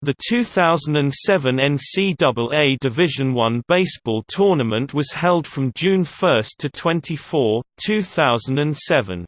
The 2007 NCAA Division I baseball tournament was held from June 1 to 24, 2007.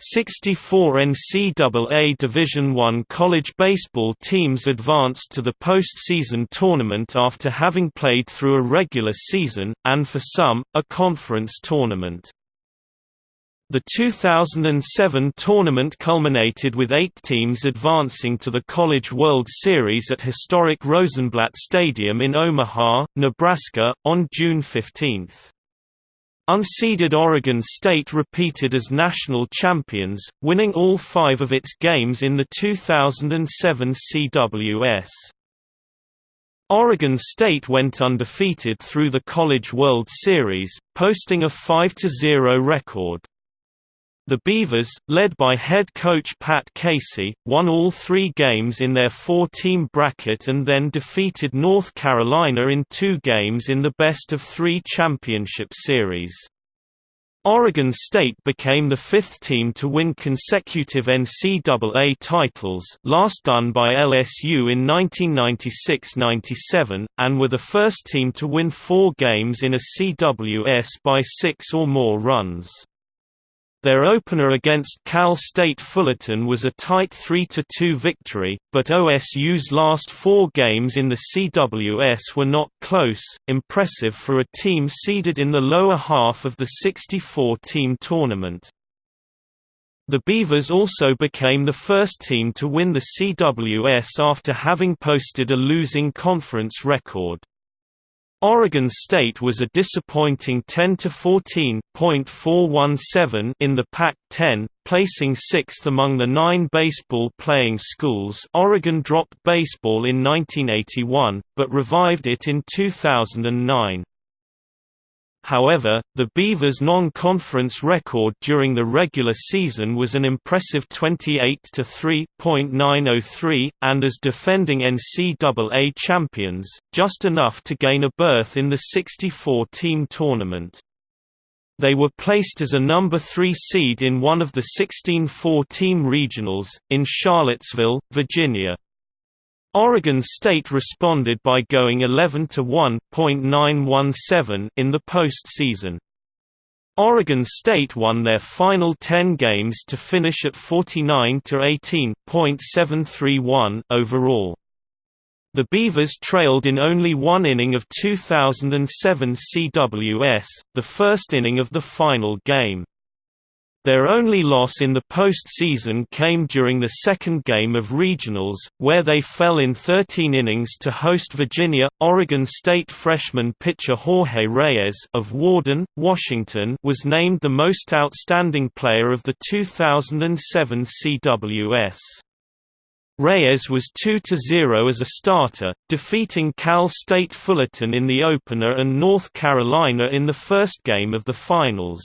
64 NCAA Division I college baseball teams advanced to the postseason tournament after having played through a regular season, and for some, a conference tournament. The 2007 tournament culminated with eight teams advancing to the College World Series at historic Rosenblatt Stadium in Omaha, Nebraska, on June 15. Unseeded Oregon State repeated as national champions, winning all five of its games in the 2007 CWS. Oregon State went undefeated through the College World Series, posting a 5–0 record. The Beavers, led by head coach Pat Casey, won all three games in their four-team bracket and then defeated North Carolina in two games in the best-of-three championship series. Oregon State became the fifth team to win consecutive NCAA titles last done by LSU in 1996–97, and were the first team to win four games in a CWS by six or more runs. Their opener against Cal State Fullerton was a tight 3–2 victory, but OSU's last four games in the CWS were not close, impressive for a team seeded in the lower half of the 64-team tournament. The Beavers also became the first team to win the CWS after having posted a losing conference record. Oregon State was a disappointing 10 to 14.417 in the Pac-10, placing sixth among the nine baseball-playing schools Oregon dropped baseball in 1981, but revived it in 2009. However, the Beavers' non-conference record during the regular season was an impressive 28–3.903, and as defending NCAA champions, just enough to gain a berth in the 64-team tournament. They were placed as a number 3 seed in one of the 16 four-team regionals, in Charlottesville, Virginia. Oregon State responded by going 11 to 1.917 in the postseason. Oregon State won their final 10 games to finish at 49 to 18.731 overall. The Beavers trailed in only one inning of 2007 CWS, the first inning of the final game. Their only loss in the postseason came during the second game of regionals, where they fell in 13 innings to host Virginia. Oregon State freshman pitcher Jorge Reyes of Warden, Washington, was named the most outstanding player of the 2007 CWS. Reyes was 2–0 as a starter, defeating Cal State Fullerton in the opener and North Carolina in the first game of the finals.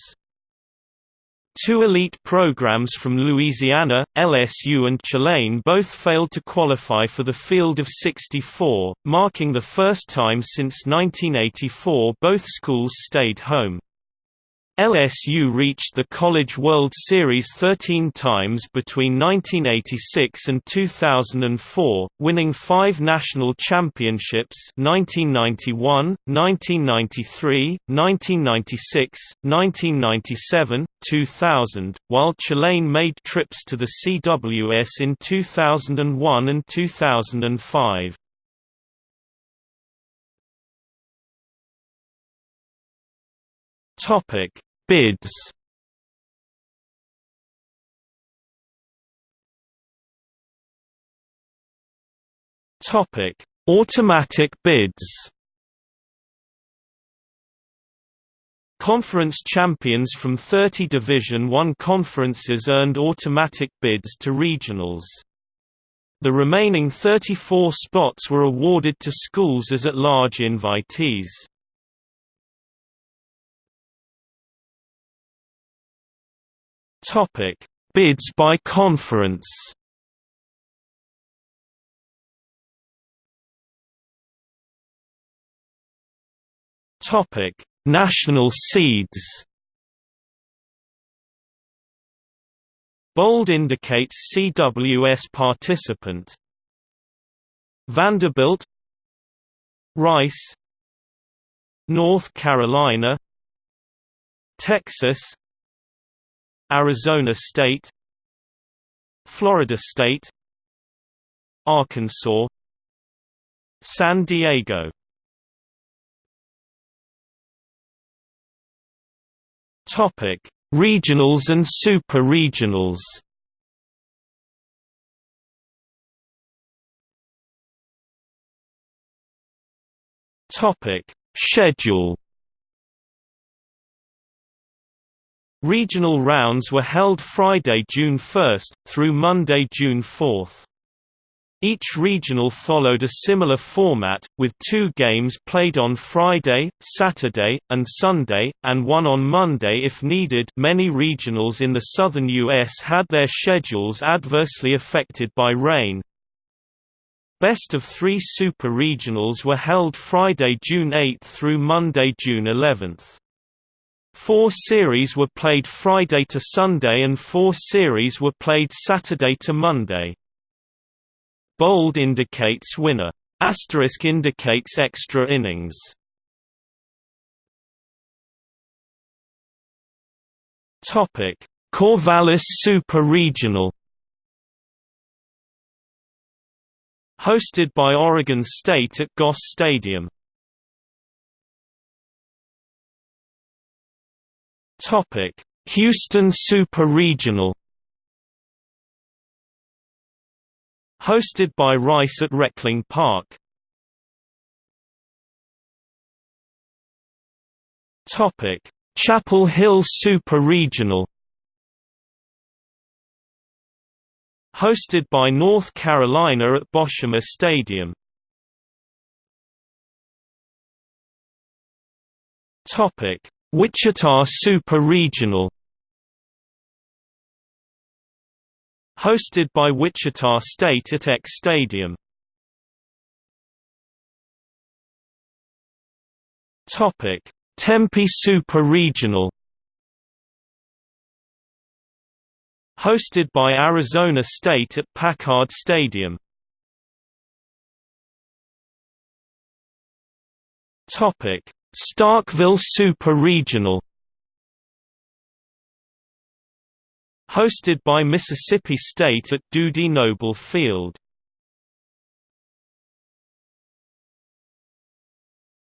Two elite programs from Louisiana, LSU and Tulane both failed to qualify for the field of 64, marking the first time since 1984 both schools stayed home. LSU reached the College World Series 13 times between 1986 and 2004, winning five national championships 1991, 1993, 1996, 1997, 2000, while Tulane made trips to the CWS in 2001 and 2005. Topic Bids Topic: Automatic bids. Conference champions from 30 Division I conferences earned automatic bids to regionals. The remaining 34 spots were awarded to schools as at-large invitees. Topic: Bids by conference. Topic: National seeds. Bold indicates CWS participant. Vanderbilt Rice North Carolina Texas Arizona State Florida State Arkansas San Diego Topic: Regionals and super-regionals. Topic: Schedule. Regional rounds were held Friday, June 1, through Monday, June 4. Each regional followed a similar format, with two games played on Friday, Saturday, and Sunday, and one on Monday if needed many regionals in the southern U.S. had their schedules adversely affected by rain. Best of three super regionals were held Friday, June 8 through Monday, June 11. Four series were played Friday to Sunday and four series were played Saturday to Monday. Bold indicates winner. Asterisk indicates extra innings. Topic: Corvallis Super Regional. Hosted by Oregon State at Goss Stadium. Topic: Houston Super Regional. Hosted by Rice at Reckling Park. Topic: Chapel Hill Super Regional. Hosted by North Carolina at Boshamer Stadium. Topic: Wichita Super Regional. Hosted by Wichita State at Eck Stadium. Topic: Tempe Super Regional. Hosted by Arizona State at Packard Stadium. Topic: Starkville Super Regional. Hosted by Mississippi State at Dudy Noble Field.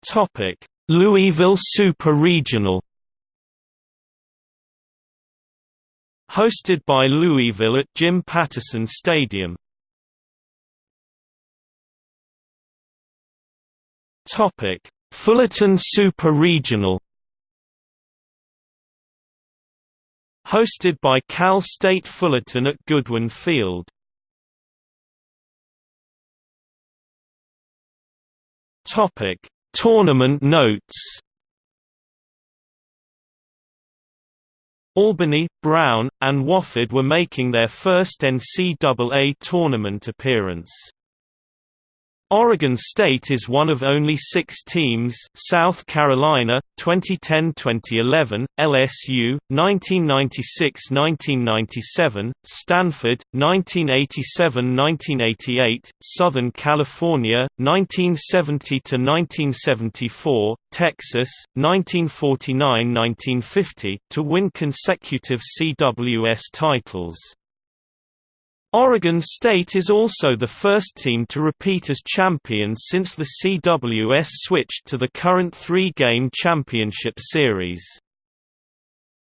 Topic: Louisville Super Regional. Hosted by Louisville at Jim Patterson Stadium. Topic: Fullerton Super Regional. Hosted by Cal State Fullerton at Goodwin Field. Topic: Tournament notes. Albany, Brown, and Wofford were making their first NCAA tournament appearance. Oregon State is one of only six teams South Carolina, 2010–2011, LSU, 1996–1997, Stanford, 1987–1988, Southern California, 1970–1974, Texas, 1949–1950, to win consecutive CWS titles. Oregon State is also the first team to repeat as champions since the CWS switched to the current three-game championship series.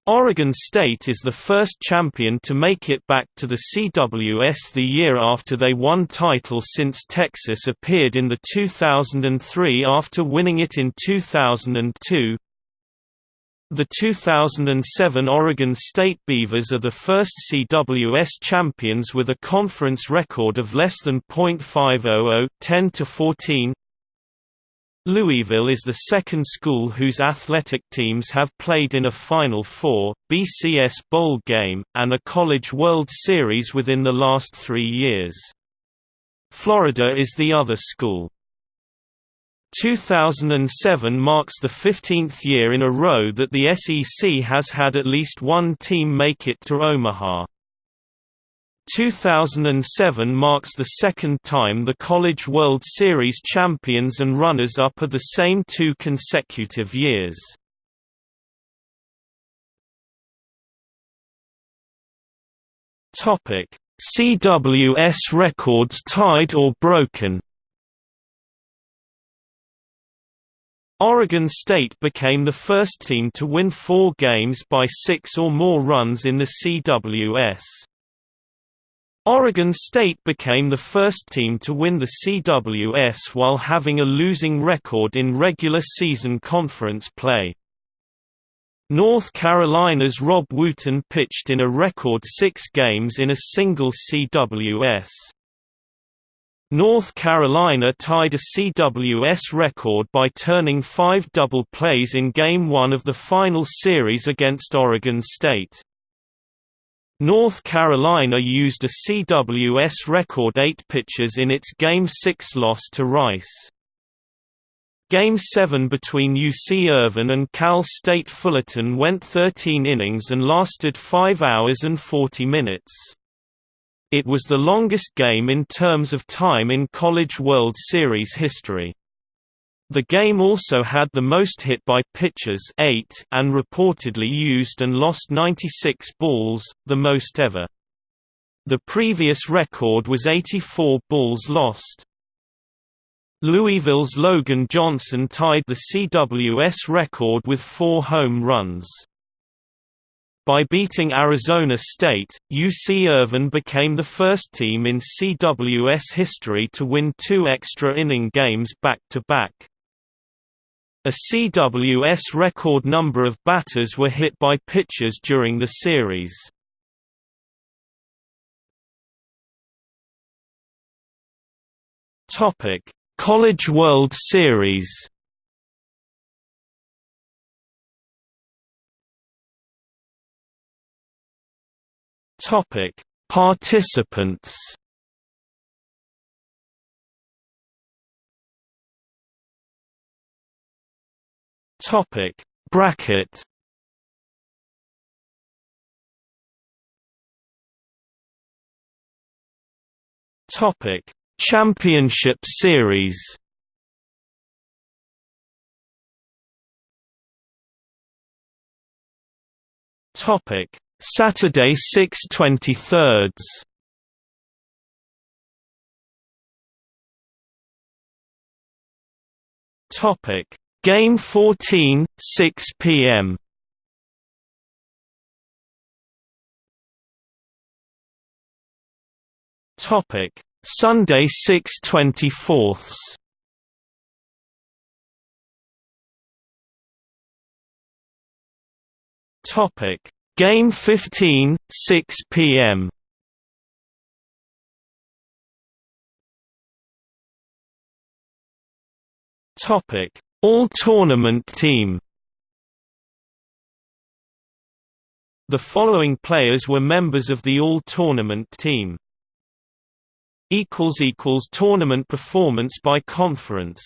Oregon State is the first champion to make it back to the CWS the year after they won title since Texas appeared in the 2003 after winning it in 2002. The 2007 Oregon State Beavers are the first CWS champions with a conference record of less than .500 10 to 14. Louisville is the second school whose athletic teams have played in a Final Four, BCS Bowl game, and a College World Series within the last three years. Florida is the other school. 2007 marks the 15th year in a row that the SEC has had at least one team make it to Omaha. 2007 marks the second time the College World Series champions and runners-up are the same two consecutive years. CWS records tied or broken Oregon State became the first team to win four games by six or more runs in the CWS. Oregon State became the first team to win the CWS while having a losing record in regular season conference play. North Carolina's Rob Wooten pitched in a record six games in a single CWS. North Carolina tied a CWS record by turning five double plays in Game 1 of the final series against Oregon State. North Carolina used a CWS record eight pitchers in its Game 6 loss to Rice. Game 7 between UC Irvine and Cal State Fullerton went 13 innings and lasted 5 hours and 40 minutes. It was the longest game in terms of time in College World Series history. The game also had the most hit by pitchers eight and reportedly used and lost 96 balls, the most ever. The previous record was 84 balls lost. Louisville's Logan Johnson tied the CWS record with four home runs. By beating Arizona State, UC Irvine became the first team in CWS history to win two extra inning games back-to-back. -back. A CWS record number of batters were hit by pitchers during the series. College World Series Topic: Participants. Topic: Bracket. Topic: Championship Series. Topic: Saturday 6/23. Topic: Game 14, 6 p.m. Topic: Sunday 6/24. Topic: Game 15, 6 p.m. Topic: All Tournament Team. The following players were members of the All Tournament Team. Equals equals tournament performance by conference.